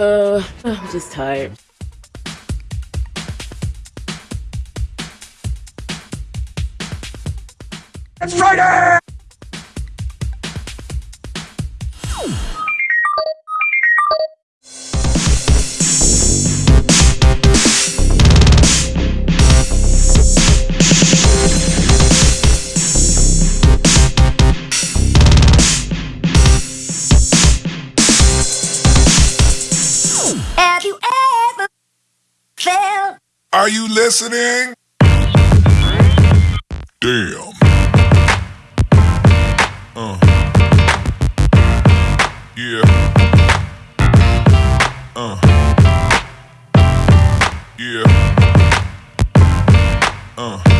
Uh, I'm just tired. It's Friday! Listening? Damn. Uh. Yeah. Uh. Yeah. Uh.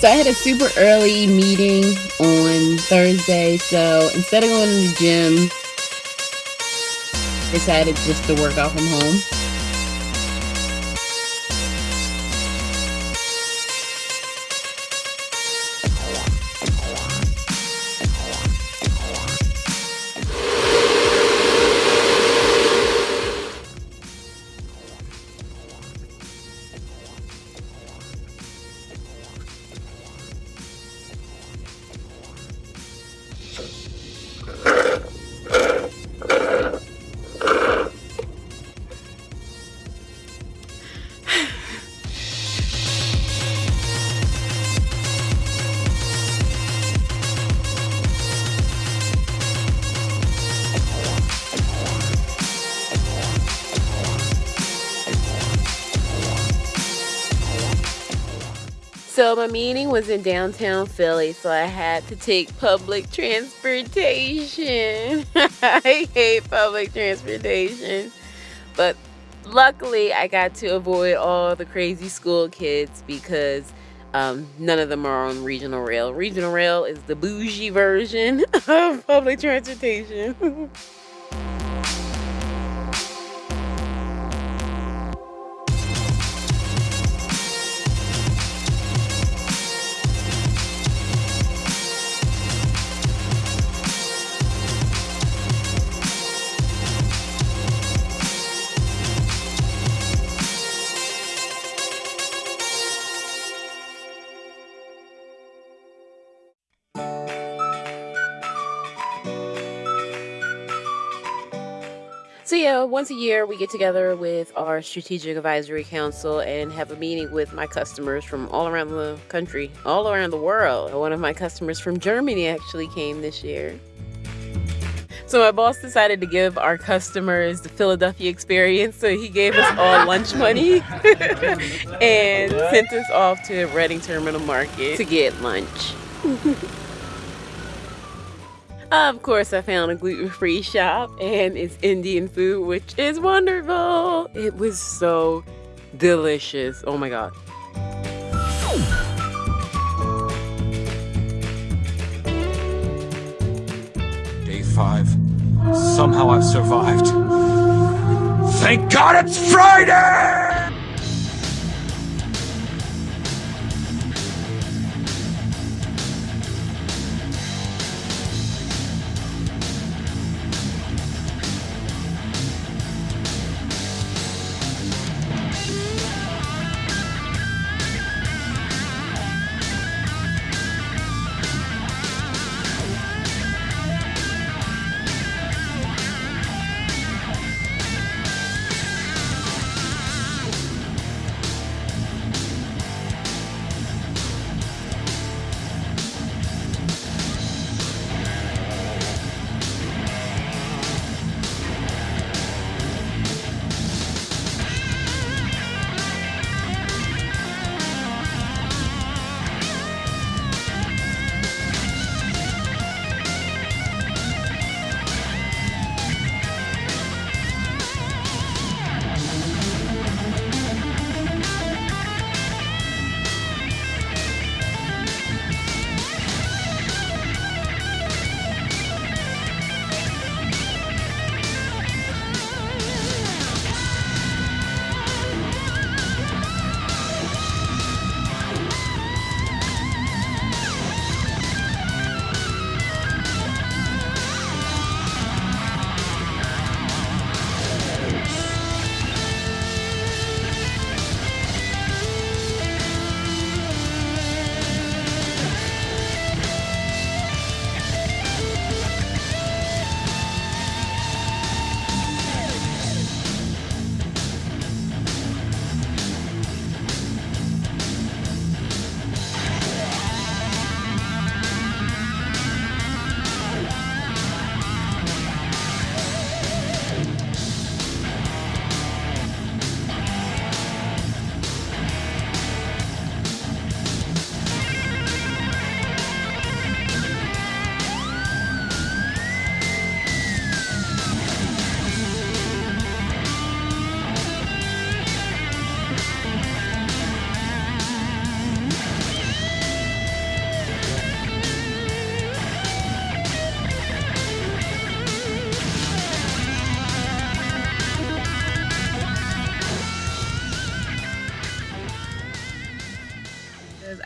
So I had a super early meeting on Thursday. So instead of going to the gym, decided just to work out from home. My meeting was in downtown Philly, so I had to take public transportation. I hate public transportation. But luckily I got to avoid all the crazy school kids because um, none of them are on regional rail. Regional rail is the bougie version of public transportation. Once a year we get together with our strategic advisory council and have a meeting with my customers from all around the country, all around the world. One of my customers from Germany actually came this year. So my boss decided to give our customers the Philadelphia experience, so he gave us all lunch money and sent us off to Reading Terminal Market to get lunch. Of course, I found a gluten-free shop and it's Indian food, which is wonderful. It was so delicious. Oh my God. Day five. Somehow I've survived. Thank God it's Friday!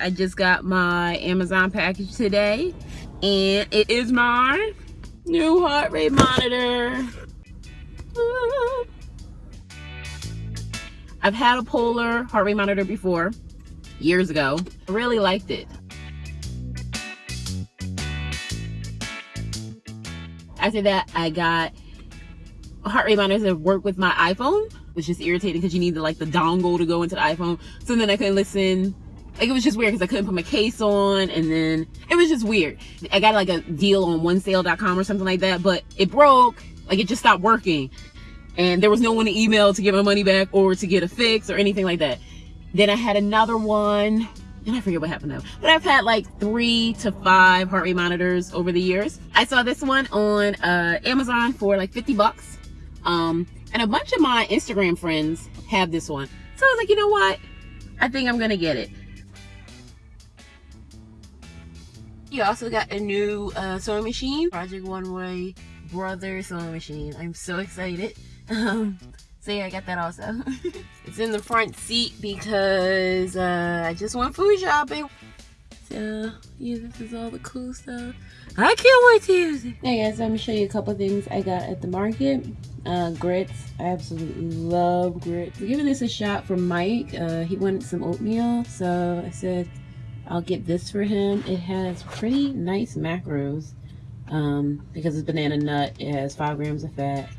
I just got my Amazon package today and it is my new heart rate monitor. I've had a Polar heart rate monitor before, years ago. I really liked it. After that, I got heart rate monitors that work with my iPhone, which is irritating because you need the, like the dongle to go into the iPhone. So then I couldn't listen. Like it was just weird because I couldn't put my case on and then it was just weird. I got like a deal on onesale.com or something like that, but it broke. Like it just stopped working. And there was no one to email to get my money back or to get a fix or anything like that. Then I had another one and I forget what happened now. But I've had like three to five heart rate monitors over the years. I saw this one on uh, Amazon for like 50 bucks. Um, and a bunch of my Instagram friends have this one. So I was like, you know what? I think I'm gonna get it. You also got a new uh, sewing machine, Project Runway Brother sewing machine. I'm so excited. Um, so yeah, I got that also. it's in the front seat because uh, I just went food shopping. So yeah, this is all the cool stuff. I can't wait to use it. Hey guys, let me show you a couple things I got at the market. Uh, grits. I absolutely love grits. I'm giving this a shot from Mike. Uh, he wanted some oatmeal, so I said I'll get this for him. It has pretty nice macros um, because it's banana nut. It has five grams of fat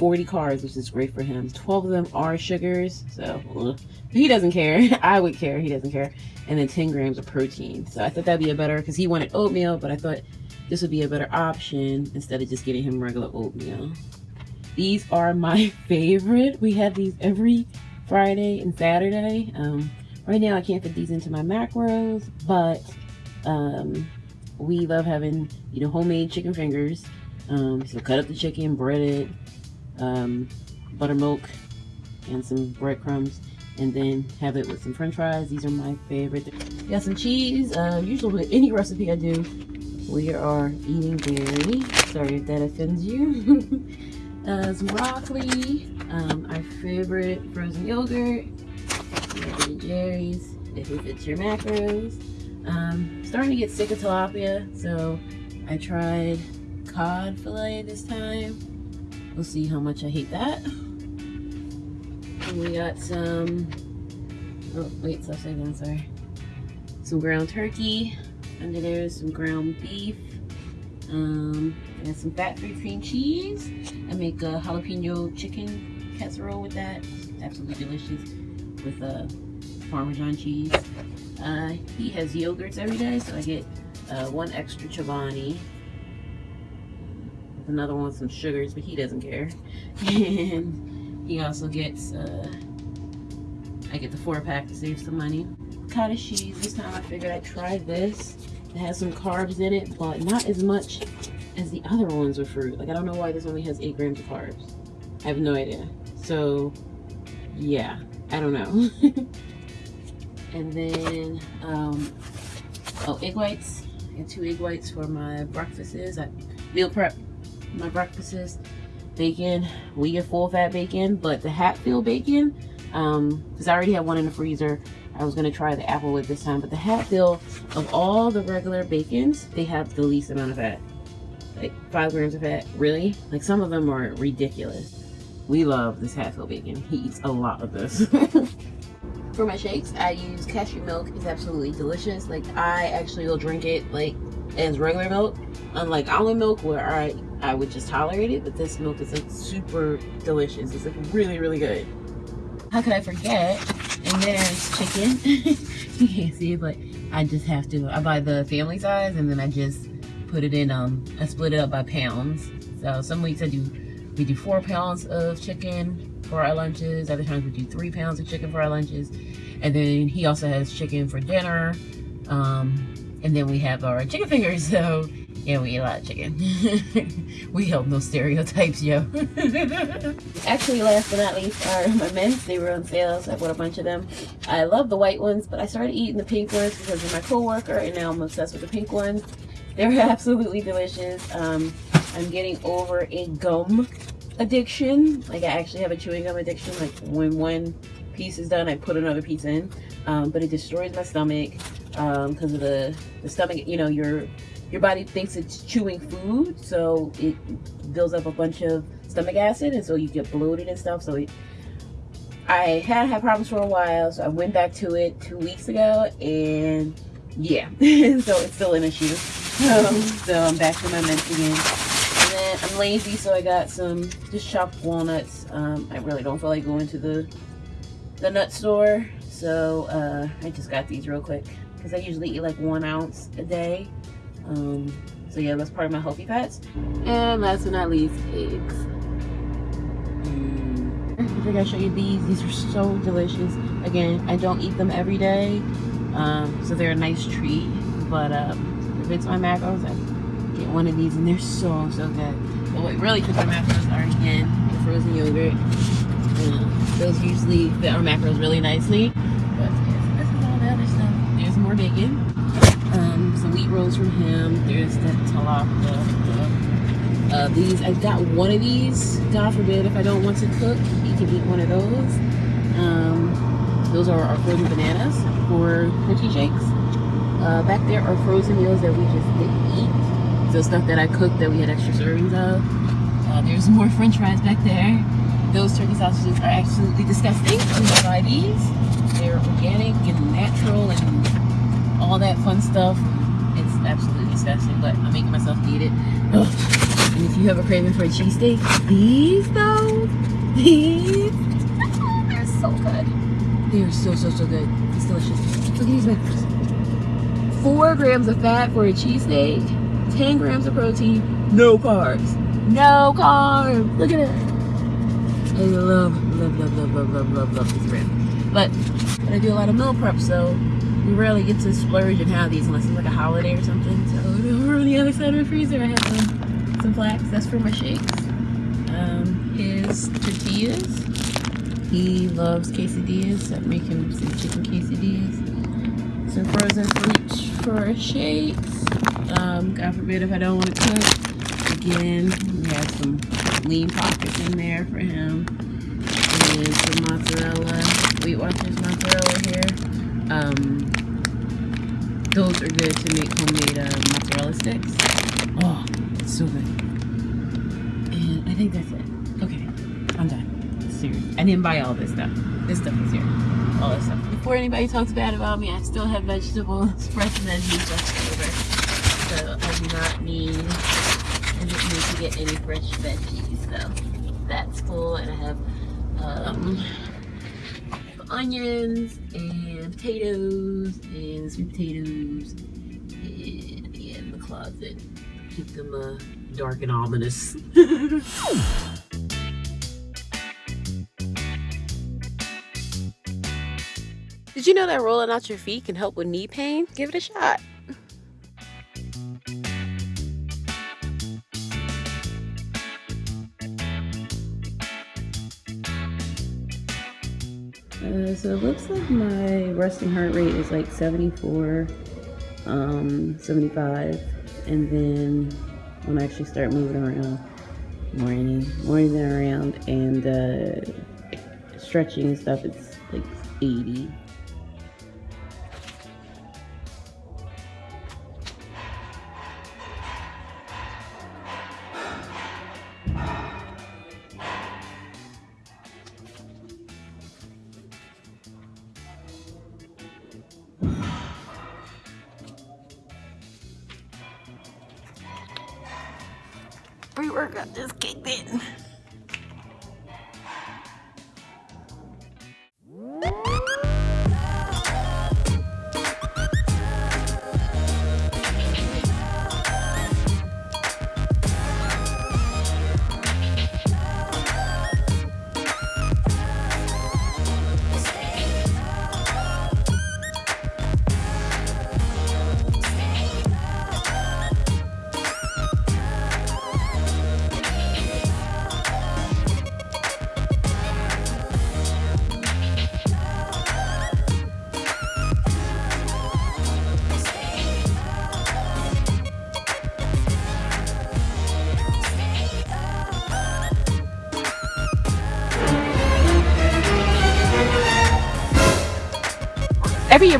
40 carbs, which is great for him. 12 of them are sugars, so ugh. he doesn't care. I would care, he doesn't care. And then 10 grams of protein. So I thought that'd be a better, because he wanted oatmeal, but I thought this would be a better option instead of just getting him regular oatmeal. These are my favorite. We have these every Friday and Saturday. Um, right now I can't fit these into my macros, but um, we love having, you know, homemade chicken fingers. Um, so cut up the chicken, bread it, um, buttermilk and some breadcrumbs and then have it with some french fries. These are my favorite. Got some cheese. Uh, usually with any recipe i do we are eating dairy. Sorry if that offends you. Uh, some broccoli um, our favorite frozen yogurt Jerry's if it fits your macros um, starting to get sick of tilapia so I tried cod fillet this time We'll see how much I hate that. And we got some, oh wait, stop saying that, sorry. Some ground turkey. Under there is some ground beef. Um, and some fat-free cream cheese. I make a jalapeno chicken casserole with that. Absolutely delicious with a uh, Parmesan cheese. Uh, he has yogurts every day, so I get uh, one extra Chobani another one with some sugars, but he doesn't care. and he also gets, uh, I get the four pack to save some money. Cottage cheese, this time I figured I'd try this. It has some carbs in it, but not as much as the other ones with fruit. Like, I don't know why this only has eight grams of carbs. I have no idea. So, yeah, I don't know. and then, um, oh, egg whites. and two egg whites for my breakfasts. I meal prep my breakfasts. Bacon. We get full fat bacon but the hatfield bacon um because i already have one in the freezer. I was going to try the applewood this time but the hatfield of all the regular bacons they have the least amount of fat. Like five grams of fat. Really? Like some of them are ridiculous. We love this hatfield bacon. He eats a lot of this for my shakes i use cashew milk it's absolutely delicious like i actually will drink it like as regular milk unlike almond milk where i I would just tolerate it, but this milk is like super delicious. It's like really, really good. How could I forget? And there's chicken. you can't see it, but I just have to. I buy the family size and then I just put it in, um, I split it up by pounds. So some weeks I do, we do four pounds of chicken for our lunches. Other times we do three pounds of chicken for our lunches. And then he also has chicken for dinner. Um, and then we have our chicken fingers. So yeah, we eat a lot of chicken. we help no stereotypes, yo. Actually, last but not least are my mints. They were on sale, so I bought a bunch of them. I love the white ones, but I started eating the pink ones because of my coworker, and now I'm obsessed with the pink ones. They're absolutely delicious. Um, I'm getting over a gum addiction. Like, I actually have a chewing gum addiction. Like, when one piece is done, I put another piece in. Um, but it destroys my stomach. because of the the stomach. You know, your your body thinks it's chewing food, so it builds up a bunch of stomach acid, and so you get bloated and stuff. So it, I had had problems for a while, so I went back to it two weeks ago, and yeah, so it's still an issue. Um, so I'm back to my meds again. And then I'm lazy, so I got some just chopped walnuts. Um, I really don't feel like going to the the nut store, so uh, I just got these real quick because I usually eat like one ounce a day. Um, so yeah, that's part of my healthy fats. And last but not least, eggs. Mm. I think I show you these. These are so delicious. Again, I don't eat them every day, um, so they're a nice treat. But um, if it's my macros, I get one of these, and they're so so good. But what really cooks my macros are again the frozen yogurt. Uh, those usually fit our macros really nicely. But this is all the other stuff. There's more bacon. Um, some wheat rolls from him. There's the tilapia. Uh, these, I've got one of these. God forbid if I don't want to cook, you can eat one of those. Um, those are our frozen bananas for protein shakes. Uh, back there are frozen meals that we just didn't eat. So stuff that I cooked that we had extra servings of. Uh, there's more french fries back there. Those turkey sausages are absolutely disgusting. I'm buy these. They're organic and natural and all that fun stuff. It's absolutely disgusting, but I'm making myself eat it. Ugh. And if you have a craving for a cheesesteak, these though, these, they're so good. They are so, so, so good. It's delicious. Look at these. Four grams of fat for a cheesesteak, 10 grams of protein, no carbs. No carbs. Look at it. I love, love, love, love, love, love, love, love this brand. But, but I do a lot of meal prep, so we rarely get to splurge and have these unless it's like a holiday or something. So over on the other side of the freezer, I have some some flax. That's for my shakes. Um, his tortillas. He loves quesadillas. So I make him some chicken quesadillas. Some frozen fruits for shakes. Um, God forbid if I don't want to cook. Again, we have some lean pockets in there for him. And some mozzarella, Weight Watchers mozzarella here. Um, those are good to make homemade uh, mozzarella sticks. Oh, it's so good. And I think that's it. Okay, I'm done. Serious. I didn't buy all this stuff. This stuff is here. All this stuff. Before anybody talks bad about me, I still have vegetables, fresh veggies left over. So I do not need, I didn't need to get any fresh veggies. And I have um, onions and potatoes and sweet potatoes and in the closet. Keep them uh, dark and ominous. Did you know that rolling out your feet can help with knee pain? Give it a shot. So it looks like my resting heart rate is like 74, um, 75, and then when I actually start moving around, morning, morning around, and uh, stretching and stuff, it's like 80. Pre-workout just kicked in.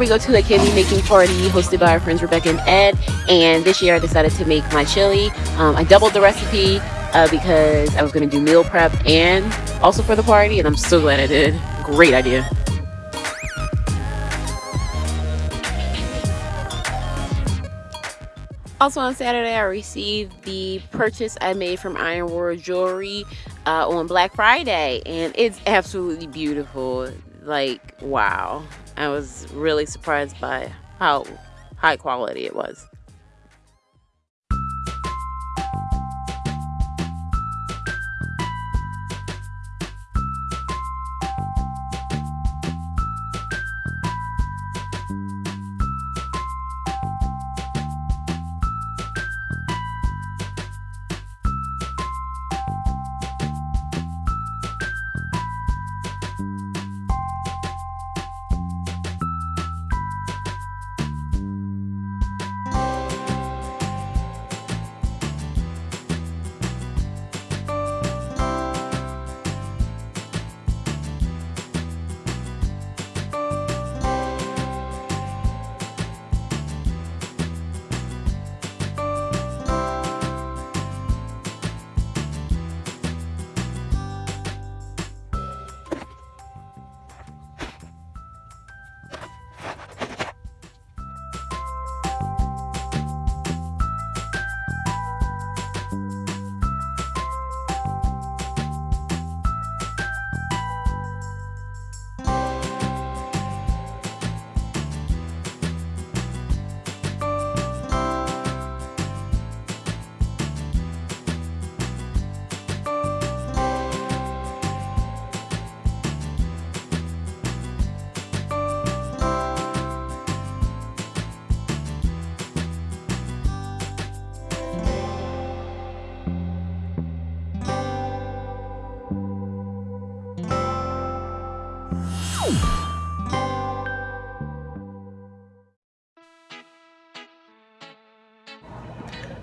We go to a candy making party hosted by our friends Rebecca and Ed. And this year I decided to make my chili. Um, I doubled the recipe uh, because I was going to do meal prep and also for the party. And I'm so glad I did. Great idea. Also on Saturday, I received the purchase I made from Iron World Jewelry uh, on Black Friday, and it's absolutely beautiful. Like, wow. I was really surprised by how high quality it was.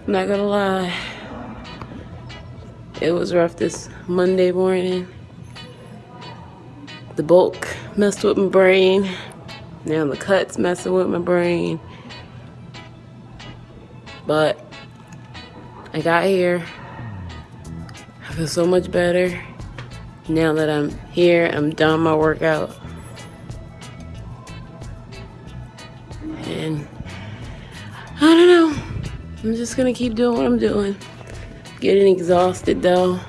I'm not gonna lie. It was rough this Monday morning. The bulk messed with my brain. Now the cuts messing with my brain. But I got here. I feel so much better. Now that I'm here, I'm done my workout. Just gonna keep doing what I'm doing. Getting exhausted though.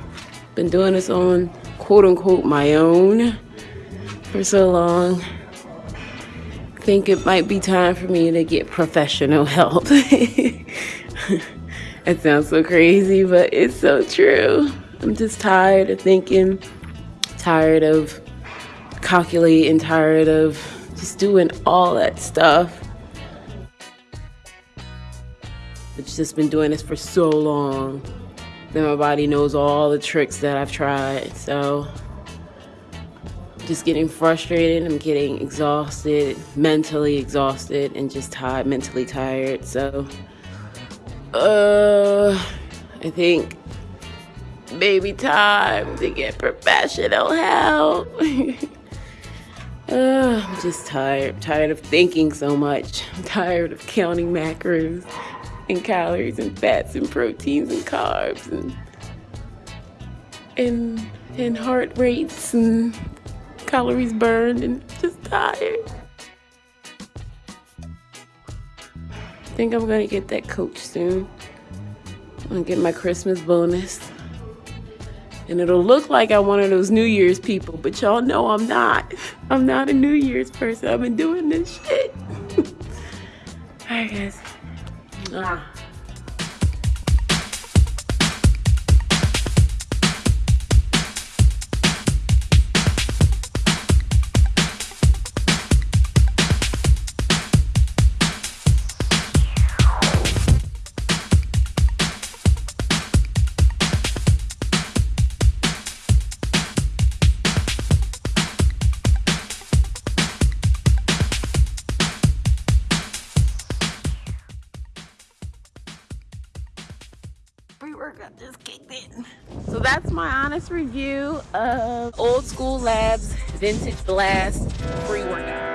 Been doing this on quote unquote my own for so long. Think it might be time for me to get professional help. it sounds so crazy, but it's so true. I'm just tired of thinking, tired of calculating, tired of just doing all that stuff. Just been doing this for so long that my body knows all the tricks that I've tried. So just getting frustrated. I'm getting exhausted, mentally exhausted, and just tired, mentally tired. So, uh, I think maybe time to get professional help. uh, I'm just tired, tired of thinking so much. I'm tired of counting macros and calories and fats and proteins and carbs and and and heart rates and calories burned and just tired. I think I'm gonna get that coach soon. I'm gonna get my Christmas bonus. And it'll look like I'm one of those New Year's people, but y'all know I'm not. I'm not a New Year's person. I've been doing this shit. Alright guys. 嗯啊 review of Old School Labs Vintage Blast pre-workout.